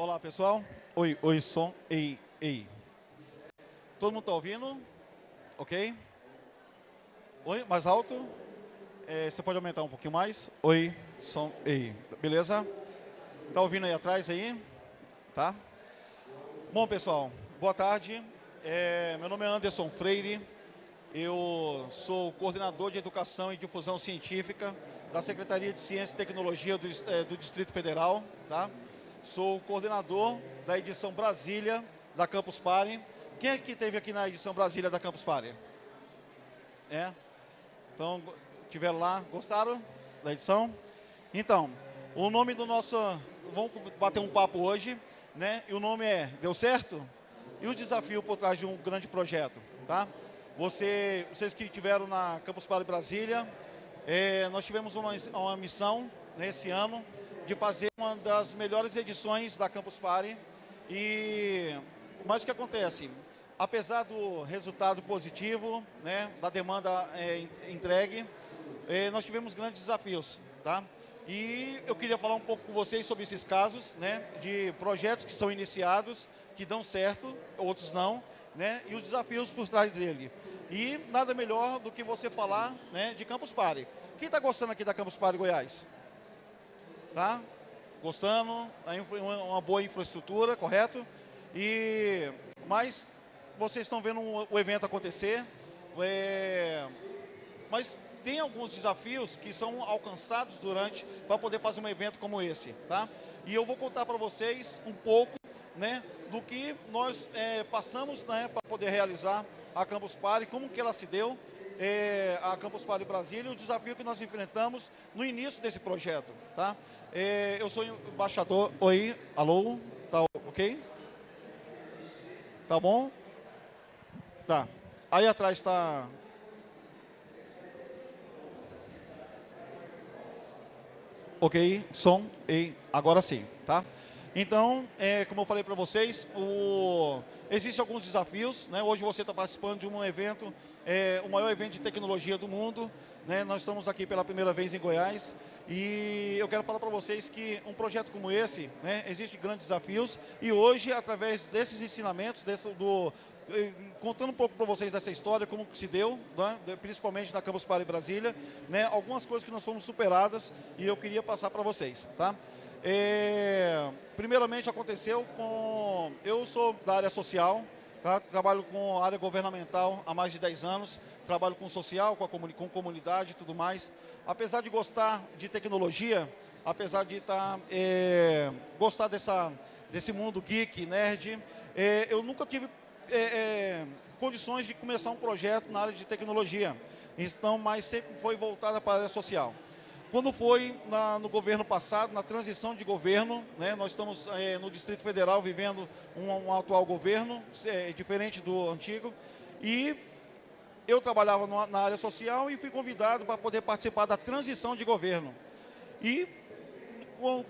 Olá, pessoal. Oi, oi, som. Ei, ei. Todo mundo está ouvindo? Ok? Oi, mais alto? É, você pode aumentar um pouquinho mais? Oi, som, ei. Beleza? Tá ouvindo aí atrás aí? Tá? Bom, pessoal, boa tarde. É, meu nome é Anderson Freire. Eu sou coordenador de Educação e Difusão Científica da Secretaria de Ciência e Tecnologia do, é, do Distrito Federal. Tá? Sou coordenador da edição Brasília da Campus Party. Quem é que teve aqui na edição Brasília da Campus Party? É? Então, tiveram lá, gostaram da edição? Então, o nome do nosso... Vamos bater um papo hoje, né? E o nome é Deu Certo? E o desafio por trás de um grande projeto, tá? Você, vocês que estiveram na Campus Party Brasília, é, nós tivemos uma, uma missão nesse ano de fazer uma das melhores edições da Campus Party. E, mas o que acontece? Apesar do resultado positivo, né, da demanda é, entregue, é, nós tivemos grandes desafios. Tá? E eu queria falar um pouco com vocês sobre esses casos, né, de projetos que são iniciados, que dão certo, outros não, né, e os desafios por trás dele. E nada melhor do que você falar né, de Campus Party. Quem está gostando aqui da Campus Party Goiás? Tá? Gostando, uma boa infraestrutura, correto? E, mas vocês estão vendo o evento acontecer, é, mas tem alguns desafios que são alcançados durante para poder fazer um evento como esse, tá? E eu vou contar para vocês um pouco, né, do que nós é, passamos, né, para poder realizar a Campus Party, como que ela se deu, é, a Campus Party Brasília e o desafio que nós enfrentamos no início desse projeto, tá? É, eu sou embaixador, oi, alô, tá ok? Tá bom? Tá. Aí atrás está Ok, som e agora sim, tá? Então, é, como eu falei para vocês, o... existem alguns desafios. Né? Hoje você está participando de um evento, é, o maior evento de tecnologia do mundo. Né? Nós estamos aqui pela primeira vez em Goiás. E eu quero falar para vocês que um projeto como esse, né, existem grandes desafios. E hoje, através desses ensinamentos, desse, do, contando um pouco para vocês dessa história, como que se deu, né, principalmente na Campus Party Brasília, né, algumas coisas que nós fomos superadas e eu queria passar para vocês. Tá? É, primeiramente aconteceu com... Eu sou da área social, tá? trabalho com área governamental há mais de 10 anos, trabalho com social, com, a comuni com comunidade e tudo mais. Apesar de gostar de tecnologia, apesar de tá, é, gostar dessa, desse mundo geek, nerd, é, eu nunca tive é, condições de começar um projeto na área de tecnologia. Então, mas sempre foi voltada para a área social. Quando foi na, no governo passado, na transição de governo, né, nós estamos é, no Distrito Federal vivendo um, um atual governo, é, diferente do antigo, e eu trabalhava no, na área social e fui convidado para poder participar da transição de governo. E,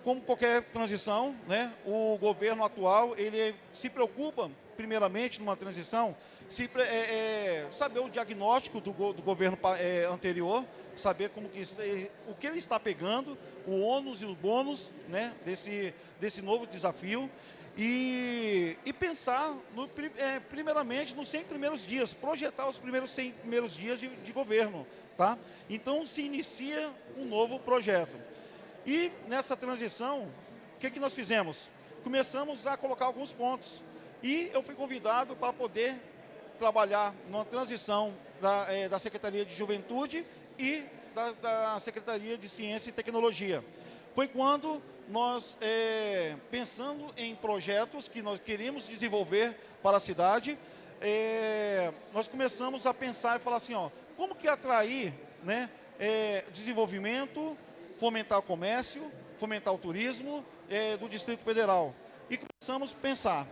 como qualquer transição, né, o governo atual ele se preocupa primeiramente, numa transição, se, é, é, saber o diagnóstico do, do governo é, anterior, saber como que, é, o que ele está pegando, o ônus e o bônus né, desse, desse novo desafio, e, e pensar, no, é, primeiramente, nos 100 primeiros dias, projetar os primeiros 100 primeiros dias de, de governo. Tá? Então, se inicia um novo projeto. E nessa transição, o que, que nós fizemos? Começamos a colocar alguns pontos. E eu fui convidado para poder trabalhar numa transição da, é, da Secretaria de Juventude e da, da, Secretaria de Ciência e Tecnologia. Foi quando nós, é, pensando em projetos que nós queríamos desenvolver para a cidade, é, nós começamos a pensar e falar assim, ó, como que atrair né, desenvolvimento, fomentar o comércio, fomentar o turismo do Distrito Federal. E começamos a pensar,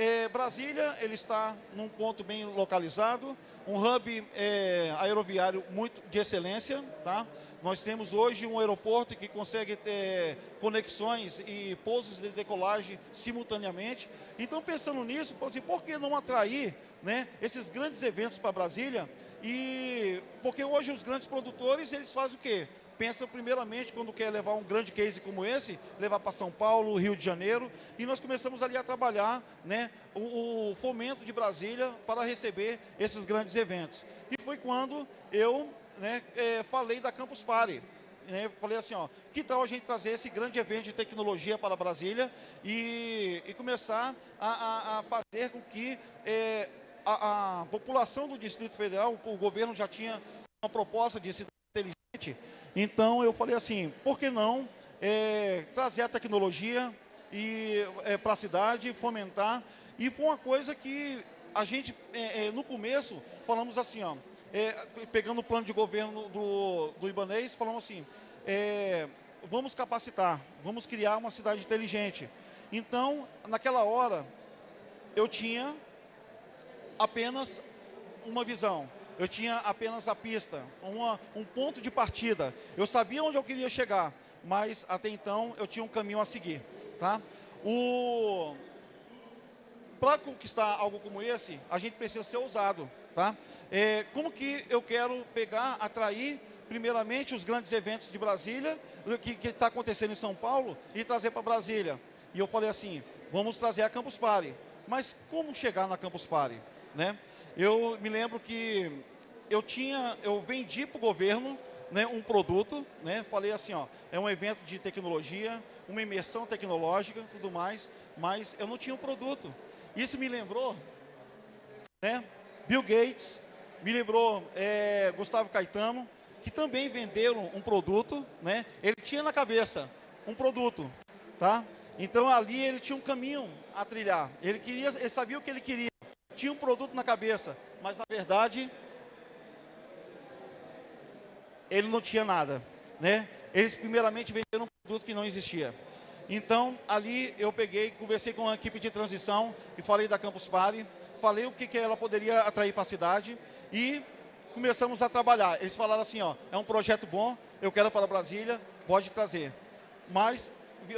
é, Brasília, ele está num ponto bem localizado, um hub é, aeroviário muito de excelência, tá? Nós temos hoje um aeroporto que consegue ter conexões e pousos de decolagem simultaneamente. Então, pensando nisso, assim, por que não atrair né, esses grandes eventos para Brasília? E porque hoje os grandes produtores, eles fazem o quê? Pensa primeiramente quando quer levar um grande case como esse, levar para São Paulo, Rio de Janeiro, e nós começamos ali a trabalhar né, o, o fomento de Brasília para receber esses grandes eventos. E foi quando eu né, é, falei da Campus Party. Né, falei assim, ó, que tal a gente trazer esse grande evento de tecnologia para Brasília e, e começar a, a, a, fazer com que é, a, a, população do Distrito Federal, o governo já tinha uma proposta de cidade inteligente, então eu falei assim, por que não é, trazer a tecnologia e é, para a cidade, fomentar, e foi uma coisa que a gente, é, é no começo, falamos assim, ó, é, pegando o plano de governo do, do Ibanês, falamos assim, é, vamos capacitar, vamos criar uma cidade inteligente. Então, naquela hora, eu tinha apenas uma visão. Eu tinha apenas a pista, uma, um ponto de partida. Eu sabia onde eu queria chegar, mas até então eu tinha um caminho a seguir. Tá? Para conquistar algo como esse, a gente precisa ser ousado. Tá? É, como que eu quero pegar, atrair, primeiramente, os grandes eventos de Brasília, que está acontecendo em São Paulo, e trazer para Brasília? E eu falei assim, vamos trazer a Campus Party. Mas como chegar na Campus Party? Né? Eu me lembro que eu tinha, eu vendi para o governo né, um produto, né, falei assim, ó, é um evento de tecnologia, uma imersão tecnológica, tudo mais, mas eu não tinha um produto. Isso me lembrou, né, Bill Gates, me lembrou é, Gustavo Caetano, que também venderam um produto, né, ele tinha na cabeça um produto, tá? Então ali ele tinha um caminho a trilhar, ele, queria, ele sabia o que ele queria, tinha um produto na cabeça, mas na verdade ele não tinha nada, né? Eles primeiramente venderam um produto que não existia. Então, ali eu peguei, conversei com a equipe de transição e falei da Campus Party, falei o que, que ela poderia atrair para a cidade e começamos a trabalhar. Eles falaram assim, ó, é um projeto bom, eu quero para Brasília, pode trazer. Mas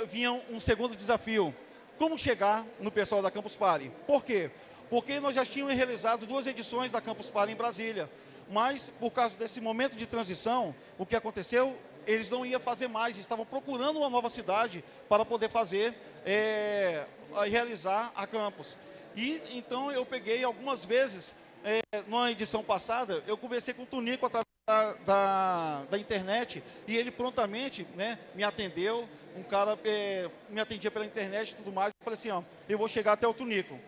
vinha um segundo desafio, como chegar no pessoal da Campus Party? Por quê? porque nós já tínhamos realizado duas edições da Campus Party em Brasília. Mas, por causa desse momento de transição, o que aconteceu? Eles não iam fazer mais, estavam procurando uma nova cidade para poder fazer, é, realizar a campus. E então eu peguei algumas vezes, é, numa edição passada, eu conversei com o Tunico através da, da, da, internet e ele prontamente né, me atendeu, um cara é, me atendia pela internet e tudo mais, eu falei assim, ó, eu vou chegar até o Tunico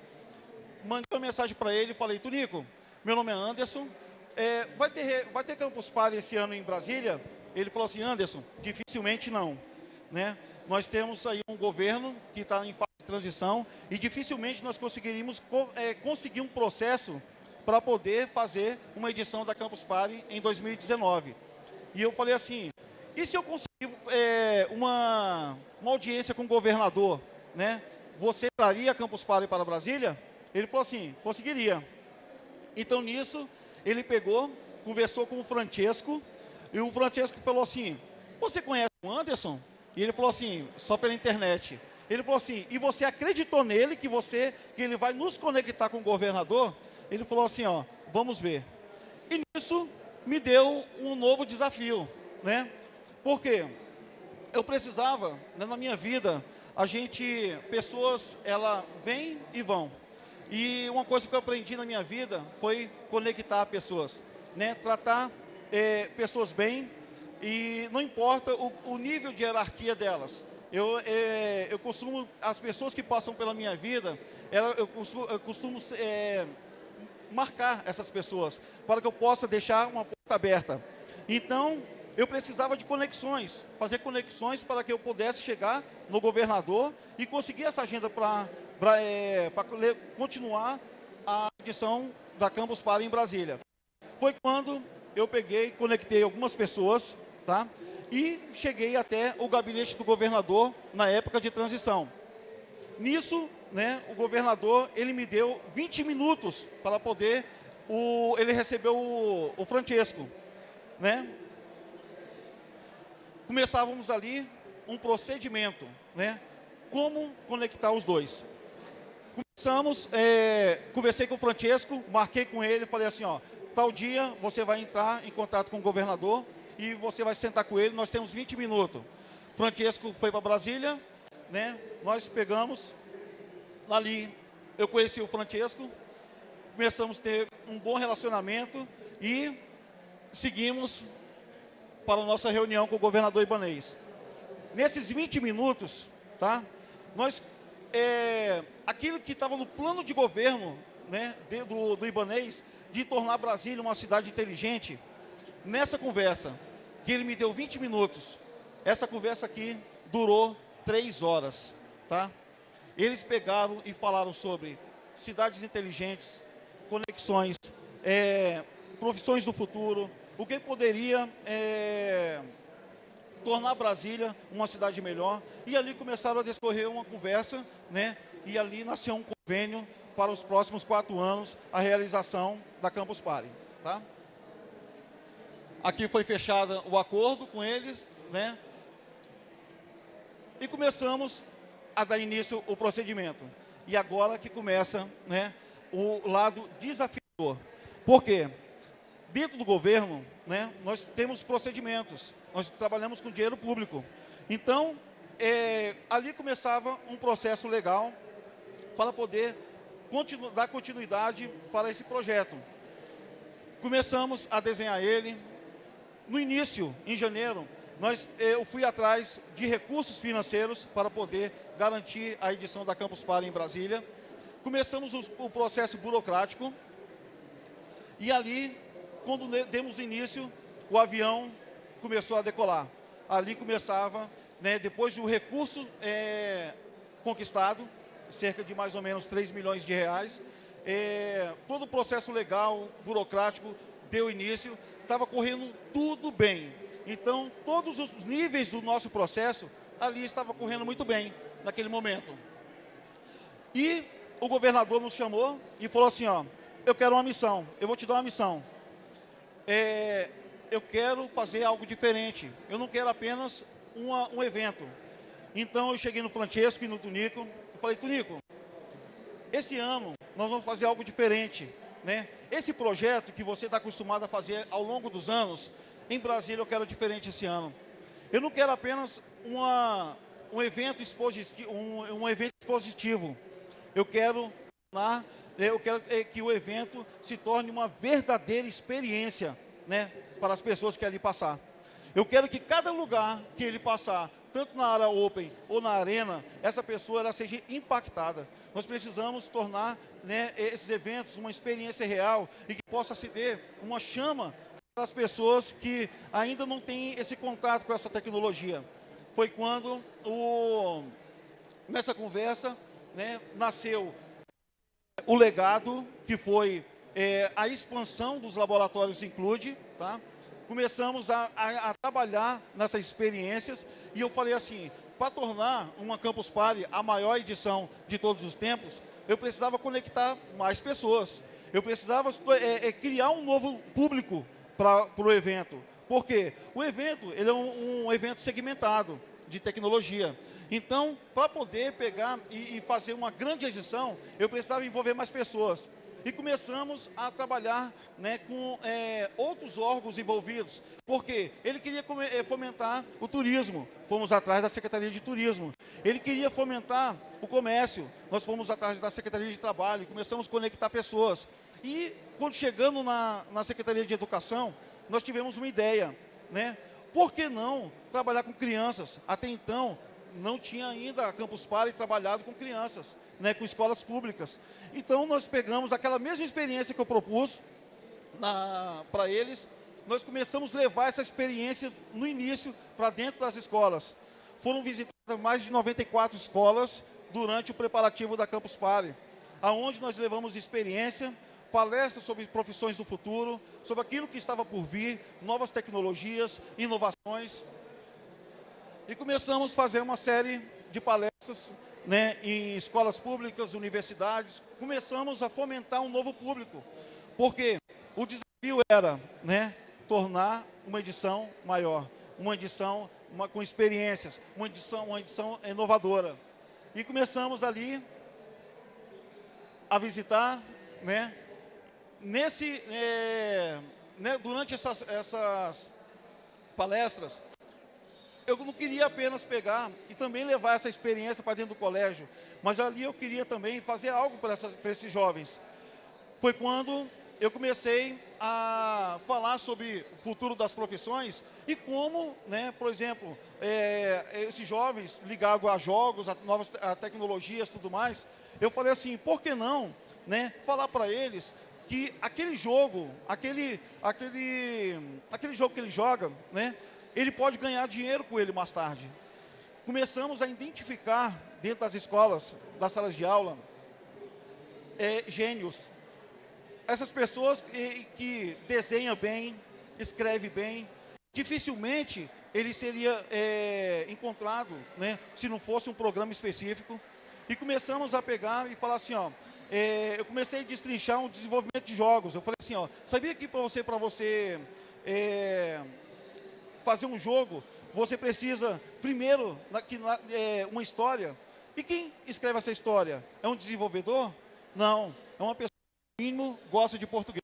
mandei uma mensagem para ele e falei, Tunico, meu nome é Anderson, é, vai, ter, vai ter Campus Party esse ano em Brasília? Ele falou assim, Anderson, dificilmente não. Né? Nós temos aí um governo que está em fase de transição e dificilmente nós conseguiríamos é, conseguir um processo para poder fazer uma edição da Campus Party em 2019. E eu falei assim, e se eu conseguir é, uma, uma audiência com o governador, né? Você traria Campus Party para Brasília? Ele falou assim, conseguiria. Então, nisso, ele pegou, conversou com o Francesco, e o Francesco falou assim, você conhece o Anderson? E ele falou assim, só pela internet. Ele falou assim, e você acreditou nele que você, que ele vai nos conectar com o governador? Ele falou assim, ó, vamos ver. E nisso me deu um novo desafio, né? Porque eu precisava, né, na minha vida, a gente, pessoas, ela vem e vão. E uma coisa que eu aprendi na minha vida foi conectar pessoas, né? tratar é, pessoas bem e não importa o, o, nível de hierarquia delas. Eu, é, eu costumo, as pessoas que passam pela minha vida, ela, eu costumo, eu costumo é, marcar essas pessoas para que eu possa deixar uma porta aberta. Então, eu precisava de conexões, fazer conexões para que eu pudesse chegar no governador e conseguir essa agenda para é, continuar a edição da Campus Party em Brasília. Foi quando eu peguei, conectei algumas pessoas, tá? E cheguei até o gabinete do governador na época de transição. Nisso, né, o governador, ele me deu 20 minutos para poder, o, ele recebeu o, o Francesco, né? Começávamos ali um procedimento, né? Como conectar os dois. Começamos, é, conversei com o Francesco, marquei com ele, falei assim, ó, tal dia você vai entrar em contato com o governador e você vai sentar com ele, nós temos 20 minutos. Francesco foi para Brasília, né? Nós pegamos ali, eu conheci o Francesco, começamos a ter um bom relacionamento e seguimos para a nossa reunião com o governador Ibanês. Nesses 20 minutos, tá? Nós, é, aquilo que estava no plano de governo né, de, do, do Ibanês, de tornar Brasília uma cidade inteligente, nessa conversa, que ele me deu 20 minutos, essa conversa aqui durou 3 horas, tá? Eles pegaram e falaram sobre cidades inteligentes, conexões, é, profissões do futuro, o que poderia é, tornar Brasília uma cidade melhor. E ali começaram a discorrer uma conversa, né? E ali nasceu um convênio para os próximos quatro anos a realização da Campus Party, tá? Aqui foi fechado o acordo com eles, né? E começamos a dar início ao procedimento. E agora que começa, né, o lado desafiador. Por quê? Dentro do governo, né, nós temos procedimentos, nós trabalhamos com dinheiro público. Então, é, ali começava um processo legal para poder continu dar continuidade para esse projeto. Começamos a desenhar ele. No início, em janeiro, nós, eu fui atrás de recursos financeiros para poder garantir a edição da Campus Party em Brasília. Começamos o, o processo burocrático e ali, quando demos início, o avião começou a decolar. Ali começava, né, depois do recurso é, conquistado, cerca de mais ou menos 3 milhões de reais, é, todo o processo legal, burocrático, deu início, estava correndo tudo bem. Então, todos os níveis do nosso processo, ali estava correndo muito bem, naquele momento. E o governador nos chamou e falou assim, ó, eu quero uma missão, eu vou te dar uma missão. É, eu quero fazer algo diferente, eu não quero apenas uma, um evento. Então eu cheguei no Francesco e no Tunico, e falei, Tunico, esse ano nós vamos fazer algo diferente. Né? Esse projeto que você está acostumado a fazer ao longo dos anos, em Brasília eu quero diferente esse ano. Eu não quero apenas uma, um, evento expositivo, um, um evento expositivo, eu quero, eu quero é, que o evento se torne uma verdadeira experiência né, para as pessoas que ali passar. Eu quero que cada lugar que ele passar, tanto na área open ou na arena, essa pessoa ela seja impactada. Nós precisamos tornar né, esses eventos uma experiência real e que possa se ter uma chama para as pessoas que ainda não têm esse contato com essa tecnologia. Foi quando, o, nessa conversa, né, nasceu o legado, que foi é, a expansão dos laboratórios Include, tá? Começamos a, a, a, trabalhar nessas experiências e eu falei assim, para tornar uma Campus Party a maior edição de todos os tempos, eu precisava conectar mais pessoas. Eu precisava é, é, criar um novo público para o evento. Por quê? O evento ele é um, um evento segmentado de tecnologia. Então, para poder pegar e, e, fazer uma grande edição, eu precisava envolver mais pessoas. E começamos a trabalhar né, com é, outros órgãos envolvidos, porque ele queria é, fomentar o turismo, fomos atrás da Secretaria de Turismo. Ele queria fomentar o comércio, nós fomos atrás da Secretaria de Trabalho, começamos a conectar pessoas. E quando chegando na, na Secretaria de Educação, nós tivemos uma ideia, né? Por que não trabalhar com crianças? Até então, não tinha ainda a Campus Party trabalhado com crianças, né, com escolas públicas. Então, nós pegamos aquela mesma experiência que eu propus para eles, nós começamos a levar essa experiência no início para dentro das escolas. Foram visitadas mais de 94 escolas durante o preparativo da Campus Party, aonde nós levamos experiência, palestras sobre profissões do futuro, sobre aquilo que estava por vir, novas tecnologias, inovações. E começamos a fazer uma série de palestras né, em escolas públicas, universidades. Começamos a fomentar um novo público, porque o desafio era né, tornar uma edição maior, uma edição uma, com experiências, uma edição, uma edição inovadora. E começamos ali a visitar né, nesse, é, né, durante essas, essas, palestras, eu não queria apenas pegar e também levar essa experiência para dentro do colégio, mas ali eu queria também fazer algo para, esses jovens. Foi quando eu comecei a falar sobre o futuro das profissões e como, né, por exemplo, é, esses jovens ligados a jogos, a novas a tecnologias tudo mais, eu falei assim, por que não né, falar para eles que aquele jogo, aquele, aquele, aquele jogo que ele joga, né, ele pode ganhar dinheiro com ele mais tarde. Começamos a identificar dentro das escolas, das salas de aula, é, gênios. Essas pessoas que, que desenham bem, escrevem bem, dificilmente ele seria é, encontrado, né, se não fosse um programa específico. E começamos a pegar e falar assim, ó, é, eu comecei a destrinchar um desenvolvimento de jogos. Eu falei assim, ó, sabia que para você, para você é, fazer um jogo, você precisa, primeiro, na, que, na, é, uma história. E quem escreve essa história? É um desenvolvedor? Não, é uma pessoa que, no mínimo, gosta de português.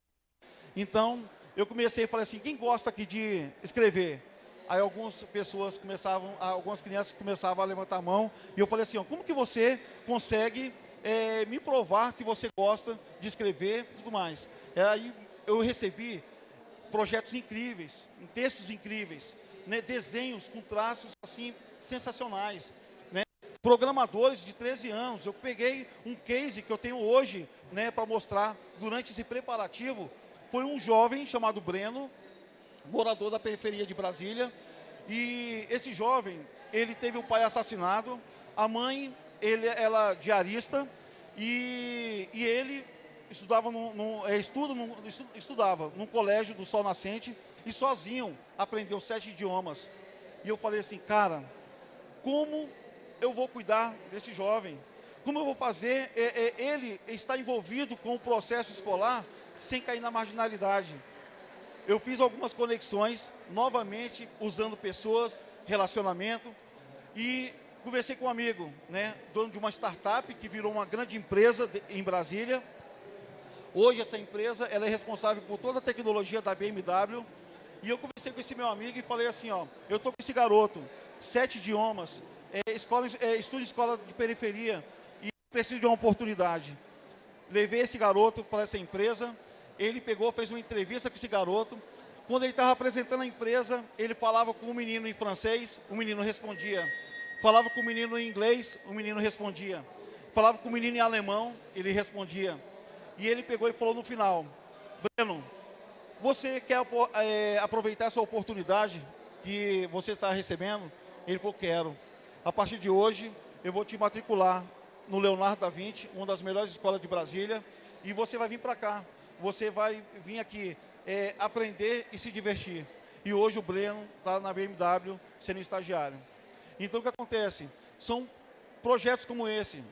Então, eu comecei a falar assim, quem gosta aqui de escrever? Aí algumas pessoas começavam, algumas crianças começavam a levantar a mão, e eu falei assim, ó, como que você consegue é, me provar que você gosta de escrever e tudo mais? Aí eu recebi projetos incríveis, textos incríveis, né, desenhos com traços assim sensacionais, né, programadores de 13 anos. Eu peguei um case que eu tenho hoje né, para mostrar durante esse preparativo. Foi um jovem chamado Breno, morador da periferia de Brasília, e esse jovem, ele teve o pai assassinado, a mãe, ele, ela diarista, e, e ele estudava num, é, estuda num, estudava num colégio do Sol Nascente e sozinho aprendeu sete idiomas. E eu falei assim, cara, como eu vou cuidar desse jovem? Como eu vou fazer é, é, ele estar envolvido com o processo escolar sem cair na marginalidade? Eu fiz algumas conexões, novamente, usando pessoas, relacionamento, e conversei com um amigo, né, dono de uma startup que virou uma grande empresa de, em Brasília, Hoje essa empresa ela é responsável por toda a tecnologia da BMW. E eu conversei com esse meu amigo e falei assim, ó, eu tô com esse garoto, sete idiomas, é, escola, é, estuda em escola de periferia e preciso de uma oportunidade. Levei esse garoto para essa empresa, ele pegou, fez uma entrevista com esse garoto. Quando ele estava apresentando a empresa, ele falava com o um menino em francês, o menino respondia. Falava com o menino em inglês, o menino respondia. Falava com o menino em alemão, ele respondia. E ele pegou e falou no final, Breno, você quer é, aproveitar essa oportunidade que você está recebendo? Ele falou, quero. A partir de hoje, eu vou te matricular no Leonardo da Vinci, uma das melhores escolas de Brasília, e você vai vir para cá. Você vai vir aqui é, aprender e se divertir. E hoje o Breno está na BMW sendo estagiário. Então o que acontece? São projetos como esse,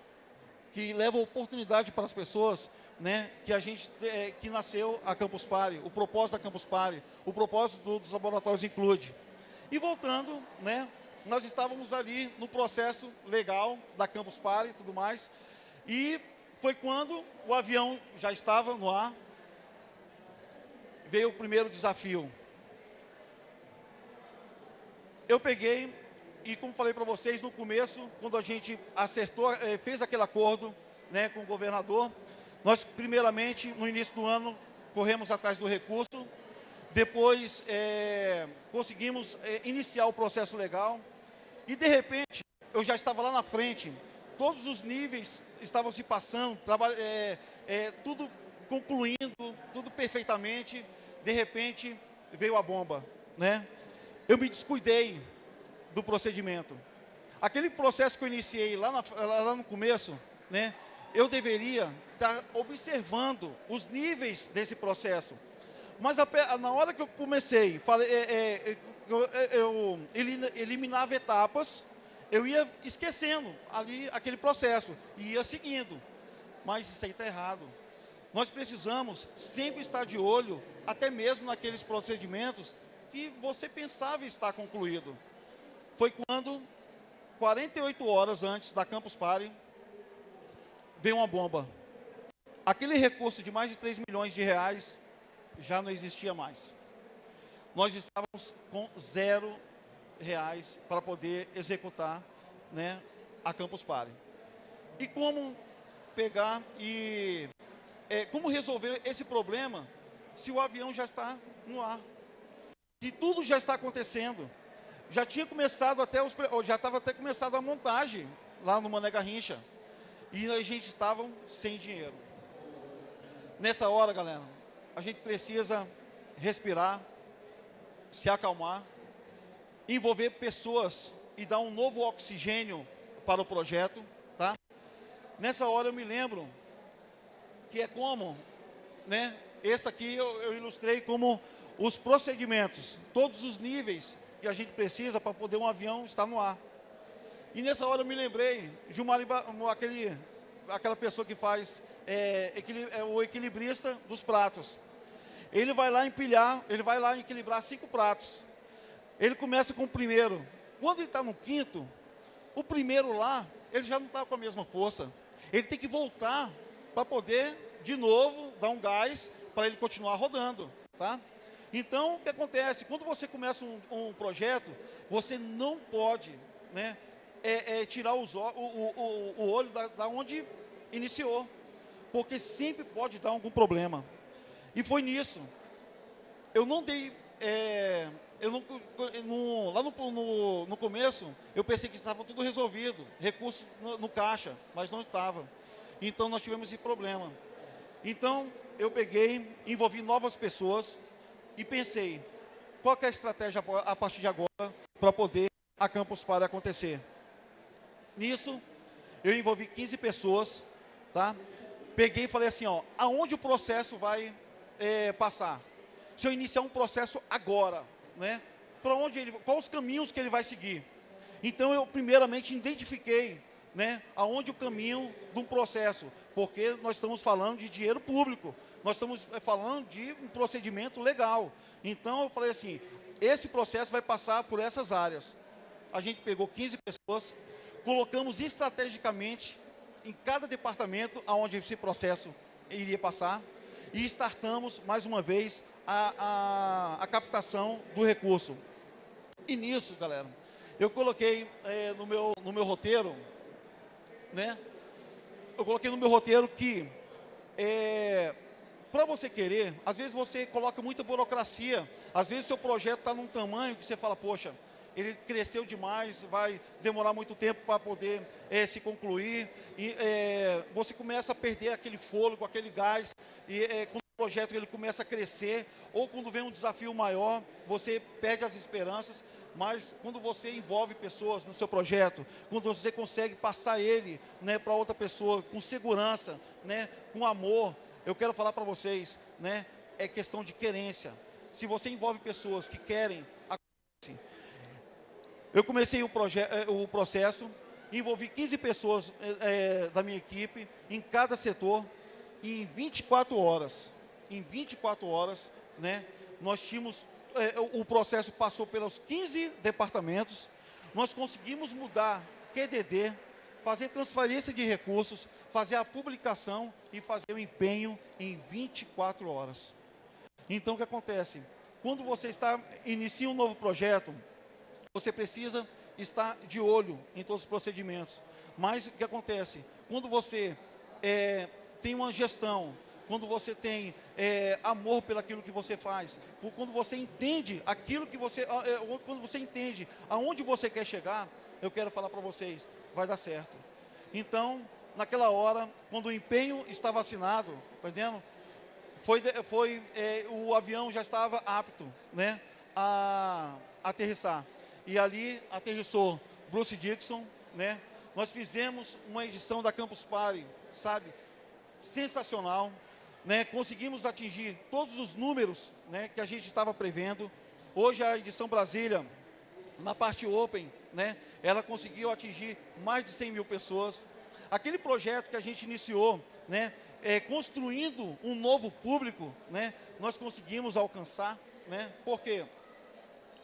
que levam oportunidade para as pessoas né, que a gente é, que nasceu a Campus Party, o propósito da Campus Party, o propósito do, dos laboratórios include. E voltando, né, nós estávamos ali no processo legal da Campus Party e tudo mais, e foi quando o avião já estava no ar, veio o primeiro desafio. Eu peguei, e como falei para vocês no começo, quando a gente acertou, eh, fez aquele acordo né, com o governador, nós, primeiramente, no início do ano, corremos atrás do recurso, depois é, conseguimos é, iniciar o processo legal e, de repente, eu já estava lá na frente, todos os níveis estavam se passando, é, é, tudo concluindo, tudo perfeitamente, de repente veio a bomba, né? Eu me descuidei do procedimento. Aquele processo que eu iniciei lá, na, lá no começo, né? Eu deveria estar observando os níveis desse processo. Mas a, na hora que eu comecei, falei, é, é, eu, é, eu eliminava etapas, eu ia esquecendo ali aquele processo e ia seguindo. Mas isso aí está errado. Nós precisamos sempre estar de olho, até mesmo naqueles procedimentos que você pensava estar concluído. Foi quando, 48 horas antes da Campus Party, veio uma bomba. Aquele recurso de mais de 3 milhões de reais já não existia mais. nós estávamos com zero reais para poder executar né, a Campus Party. E como pegar e é, como resolver esse problema se o avião já está no ar? Se tudo já está acontecendo, já tinha começado até os, já estava até começado a montagem lá no Mané Garrincha e a gente estava sem dinheiro. Nessa hora, galera, a gente precisa respirar, se acalmar, envolver pessoas e dar um novo oxigênio para o projeto, tá? Nessa hora eu me lembro que é como, né? Esse aqui eu, eu ilustrei como os procedimentos, todos os níveis que a gente precisa para poder um avião estar no ar. E nessa hora eu me lembrei de uma, aquele, aquela pessoa que faz é, é, o equilibrista dos pratos. Ele vai lá empilhar, ele vai lá equilibrar cinco pratos. Ele começa com o primeiro. Quando ele está no quinto, o primeiro lá, ele já não está com a mesma força. Ele tem que voltar para poder, de novo, dar um gás para ele continuar rodando. Tá? Então, o que acontece? Quando você começa um, um projeto, você não pode né, é, é tirar os, o, o, o, olho da, da onde iniciou porque sempre pode dar algum problema. E foi nisso. Eu não dei... É, eu não, no, lá no, no, no, começo, eu pensei que estava tudo resolvido, recurso no, no caixa, mas não estava. Então, nós tivemos esse problema. Então, eu peguei, envolvi novas pessoas e pensei, qual é a estratégia a partir de agora para poder a Campus Party acontecer? Nisso, eu envolvi 15 pessoas, tá? peguei e falei assim, ó, aonde o processo vai é, passar? Se eu iniciar um processo agora, né? Para onde ele, quais os caminhos que ele vai seguir? Então eu primeiramente identifiquei, né, aonde o caminho de um processo, porque nós estamos falando de dinheiro público, nós estamos é, falando de um procedimento legal. Então eu falei assim, esse processo vai passar por essas áreas. A gente pegou 15 pessoas, colocamos estrategicamente em cada departamento onde esse processo iria passar e startamos, mais uma vez, a, a, a captação do recurso. E nisso, galera, eu coloquei é, no, meu, no meu roteiro, né? Eu coloquei no meu roteiro que, é, para você querer, às vezes você coloca muita burocracia, às vezes seu projeto está num tamanho que você fala, poxa, ele cresceu demais, vai demorar muito tempo para poder é, se concluir, e é, você começa a perder aquele fôlego, aquele gás, e é, quando o projeto ele começa a crescer, ou quando vem um desafio maior, você perde as esperanças, mas quando você envolve pessoas no seu projeto, quando você consegue passar ele né, para outra pessoa com segurança, né, com amor, eu quero falar para vocês, né, é questão de querência. Se você envolve pessoas que querem, eu comecei o, eh, o processo, envolvi 15 pessoas é, da minha equipe em cada setor, e em 24 horas, em 24 horas, né, nós tínhamos, é, o processo passou pelos 15 departamentos, nós conseguimos mudar QDD, fazer transferência de recursos, fazer a publicação e fazer o empenho em 24 horas. Então, o que acontece? Quando você está, inicia um novo projeto, você precisa estar de olho em todos os procedimentos. Mas o que acontece? Quando você é, tem uma gestão, quando você tem é, amor pelaquilo que você faz, quando você entende aquilo que você, é, quando você entende aonde você quer chegar, eu quero falar para vocês, vai dar certo. Então, naquela hora, quando o empenho estava assinado, tá entendendo? Foi, foi é, o avião já estava apto, né, a, a aterrissar e ali aterrissou Bruce Dixon, né? Nós fizemos uma edição da Campus Party, sabe? Sensacional, né? Conseguimos atingir todos os números, né, que a gente estava prevendo. Hoje a edição Brasília, na parte Open, né, ela conseguiu atingir mais de 100 mil pessoas. Aquele projeto que a gente iniciou, né, é, construindo um novo público, né, nós conseguimos alcançar, né, por quê?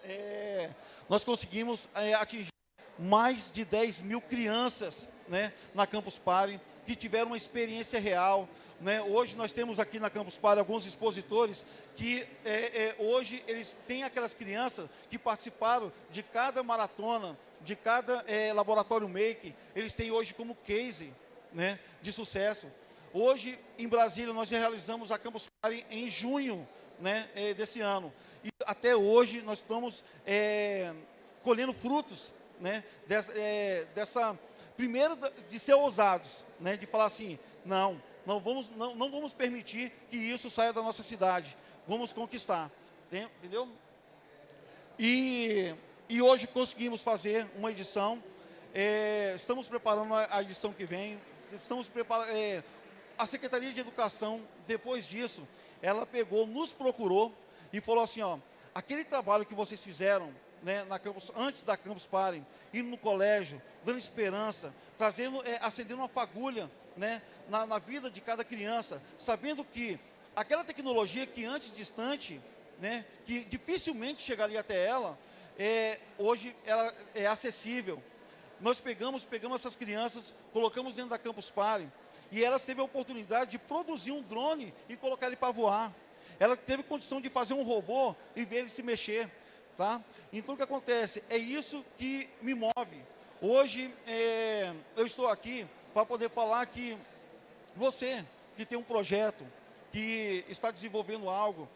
É, nós conseguimos é, atingir mais de 10 mil crianças né, na Campus Party que tiveram uma experiência real. Né? Hoje nós temos aqui na Campus Party alguns expositores que é, é, hoje eles têm aquelas crianças que participaram de cada maratona, de cada é, laboratório make, eles têm hoje como case né, de sucesso. Hoje, em Brasília, nós realizamos a Campus Party em junho né, é, desse ano. E até hoje nós estamos é, colhendo frutos né, dessa, é, dessa primeiro de ser ousados, né, de falar assim, não, não vamos, não, não vamos permitir que isso saia da nossa cidade, vamos conquistar, entendeu? E, e hoje conseguimos fazer uma edição, é, estamos preparando a, edição que vem, estamos preparando, é, a Secretaria de Educação, depois disso, ela pegou, nos procurou e falou assim, ó, aquele trabalho que vocês fizeram né, na campus, antes da Campus Party, indo no colégio, dando esperança, trazendo, é, acendendo uma fagulha né, na, na, vida de cada criança, sabendo que aquela tecnologia que antes distante, né, que dificilmente chegaria até ela, é, hoje ela é acessível. Nós pegamos, pegamos essas crianças, colocamos dentro da Campus Party, e elas teve a oportunidade de produzir um drone e colocar ele para voar. Ela teve condição de fazer um robô e ver ele se mexer. Tá? Então, o que acontece? É isso que me move. Hoje, é, eu estou aqui para poder falar que você que tem um projeto, que está desenvolvendo algo,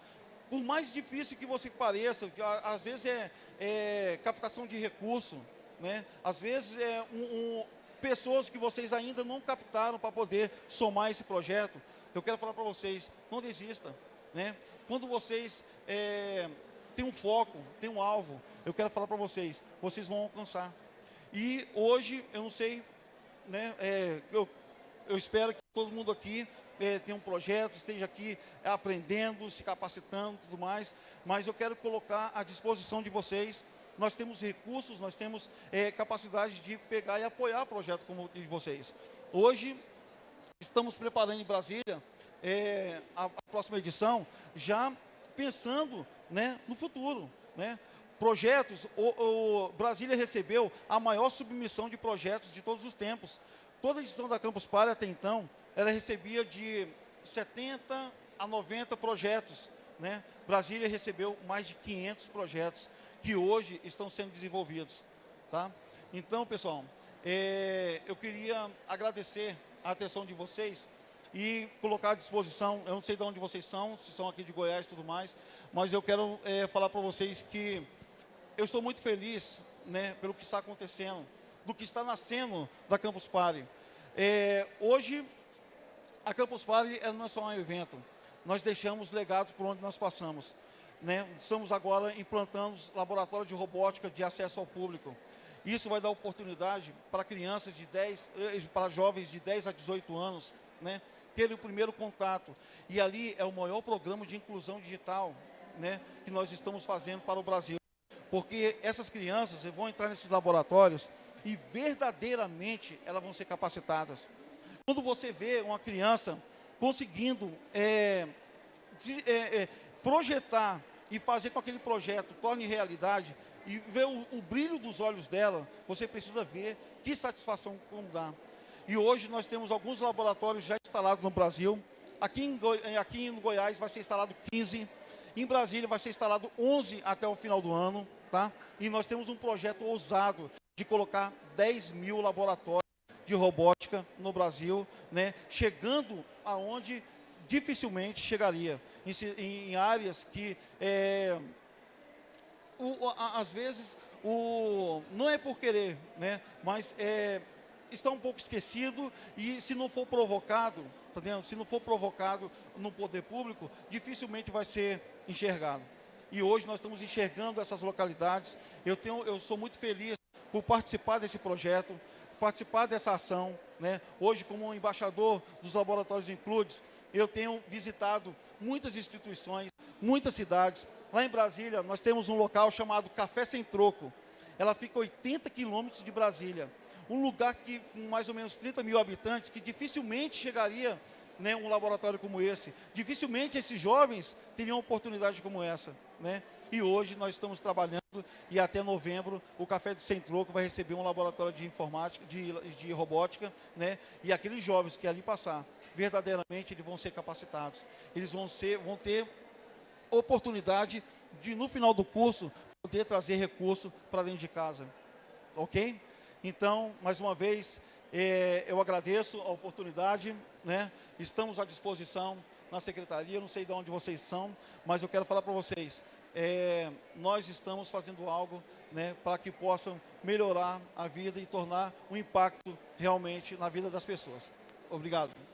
por mais difícil que você pareça, que às vezes é, é captação de recurso, né? às vezes é um, um, pessoas que vocês ainda não captaram para poder somar esse projeto, eu quero falar para vocês, não desista. Né? Quando vocês é, tem um foco, tem um alvo, eu quero falar para vocês, vocês vão alcançar. E hoje, eu não sei, né, é, eu, eu espero que todo mundo aqui é, tenha um projeto, esteja aqui aprendendo, se capacitando tudo mais, mas eu quero colocar à disposição de vocês, nós temos recursos, nós temos é, capacidade de pegar e apoiar o projeto como de vocês. Hoje, estamos preparando em Brasília é, a, a próxima edição, já pensando né, no futuro. Né? Projetos, o, o, Brasília recebeu a maior submissão de projetos de todos os tempos. Toda edição da Campus Party até então, ela recebia de 70 a 90 projetos. Né? Brasília recebeu mais de 500 projetos que hoje estão sendo desenvolvidos. Tá? Então, pessoal, é, eu queria agradecer a atenção de vocês e colocar à disposição, eu não sei de onde vocês são, se são aqui de Goiás e tudo mais, mas eu quero é, falar para vocês que eu estou muito feliz né, pelo que está acontecendo, do que está nascendo da Campus Party. É, hoje, a Campus Party não é só um evento, nós deixamos legados por onde nós passamos. Né? Estamos agora implantando laboratórios de robótica de acesso ao público. Isso vai dar oportunidade para crianças de 10, eh, para jovens de 10 a 18 anos, né? ter o primeiro contato. E ali é o maior programa de inclusão digital né, que nós estamos fazendo para o Brasil. Porque essas crianças vão entrar nesses laboratórios e verdadeiramente elas vão ser capacitadas. Quando você vê uma criança conseguindo é, de, é, é, projetar e fazer com que aquele projeto torne realidade e ver o, o brilho dos olhos dela, você precisa ver que satisfação como dá. E hoje nós temos alguns laboratórios já instalados no Brasil. Aqui em, Goi aqui em Goiás vai ser instalado 15. Em Brasília vai ser instalado 11 até o final do ano. Tá? E nós temos um projeto ousado de colocar 10 mil laboratórios de robótica no Brasil, né? chegando aonde dificilmente chegaria, em, em áreas que, é, o, a, às vezes, o, não é por querer, né? mas é, está um pouco esquecido e se não for provocado, tá entendendo? se não for provocado no poder público, dificilmente vai ser enxergado. E hoje nós estamos enxergando essas localidades. Eu, tenho, eu sou muito feliz por participar desse projeto, participar dessa ação. Né? Hoje, como embaixador dos laboratórios Includes, eu tenho visitado muitas instituições, muitas cidades. Lá em Brasília, nós temos um local chamado Café Sem Troco. Ela fica a 80 quilômetros de Brasília um lugar que com mais ou menos 30 mil habitantes, que dificilmente chegaria né, um laboratório como esse. Dificilmente esses jovens teriam oportunidade como essa. Né? E hoje nós estamos trabalhando e até novembro o Café Sem Troco vai receber um laboratório de informática, de, de robótica, né? E aqueles jovens que ali passar, verdadeiramente eles vão ser capacitados. Eles vão, ser, vão ter oportunidade de, no final do curso, poder trazer recurso para dentro de casa. Ok? Então, mais uma vez, é, eu agradeço a oportunidade, né? estamos à disposição na secretaria, não sei de onde vocês são, mas eu quero falar para vocês, é, nós estamos fazendo algo né, para que possam melhorar a vida e tornar um impacto realmente na vida das pessoas. Obrigado.